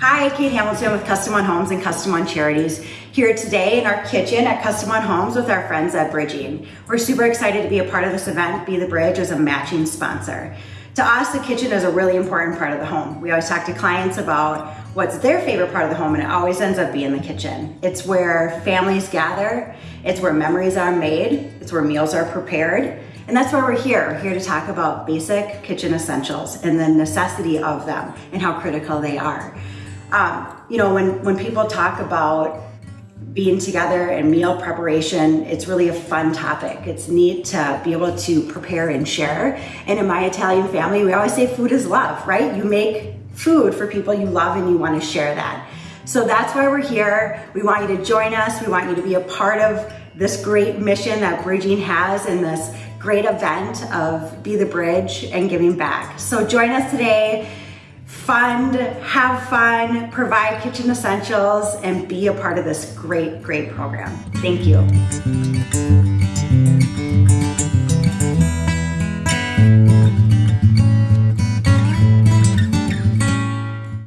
Kate Hamilton with Custom One Homes and Custom One Charities here today in our kitchen at Custom One Homes with our friends at Bridging. We're super excited to be a part of this event, Be the Bridge as a matching sponsor. To us, the kitchen is a really important part of the home. We always talk to clients about what's their favorite part of the home and it always ends up being the kitchen. It's where families gather, it's where memories are made, it's where meals are prepared, and that's why we're here. We're here to talk about basic kitchen essentials and the necessity of them and how critical they are. Um, you know, when, when people talk about being together and meal preparation, it's really a fun topic. It's neat to be able to prepare and share. And in my Italian family, we always say food is love, right? You make food for people you love and you want to share that. So that's why we're here. We want you to join us. We want you to be a part of this great mission that Bridging has and this great event of Be the Bridge and giving back. So join us today fund, have fun, provide kitchen essentials, and be a part of this great, great program. Thank you.